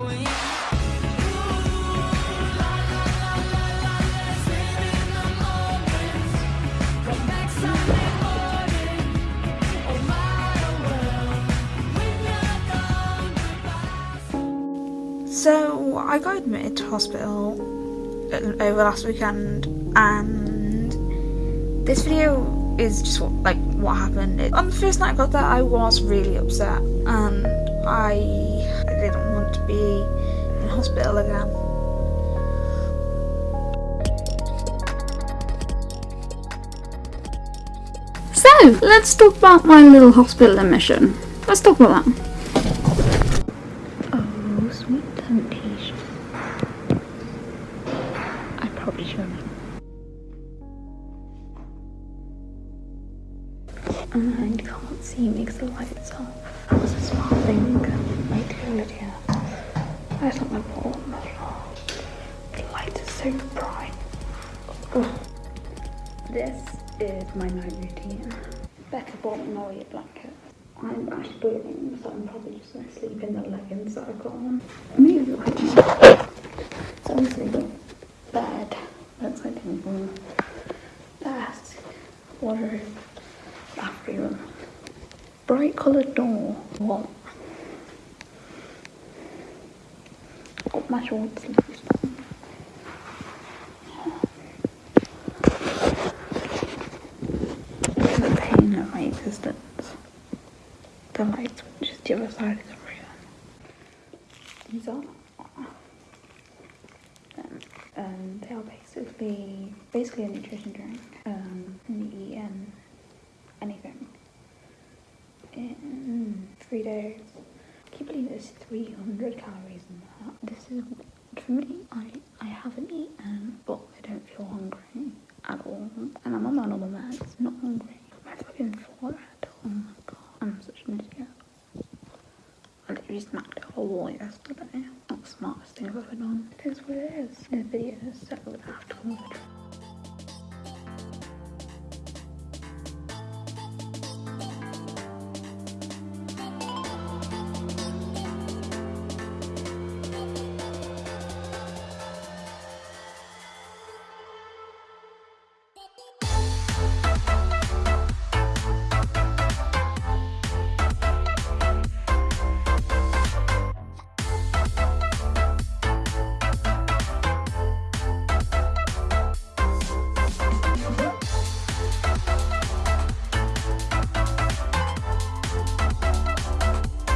So I got admitted to hospital uh, over last weekend and this video is just what, like what happened. On the first night I got there I was really upset and I, I didn't want to be in hospital again. So, let's talk about my little hospital admission. Let's talk about that. Oh, sweet temptation. I probably shouldn't. And can't see me because the light's off. That was a smart thing. Right here, Lydia. That's not my fault. The light is so bright. Ugh. This is my night routine. Better bought Molly a blanket. I'm actually bleeding, so I'm probably just going to sleep in the leggings that I've got on. Right now. So I'm sleeping. Bed. Bedside table. Desk. Wardrobe. Bathroom. Bright coloured door. What? Got my short sleeves. The pain of my. The lights, which is the other side of the room. These are. Um, um, they are basically basically a nutrition drink. Um, and you eat um, anything in three days. I can't believe there's 300 calories in that. This is me. I I haven't eaten, but I don't feel hungry at all, and I'm on my normal meds. Not hungry. My fucking forehead. Oh my god, I'm such an idiot. I literally smacked a whole wall yesterday. Not the smartest thing I've ever done. It is what it is. The video is so afterwards.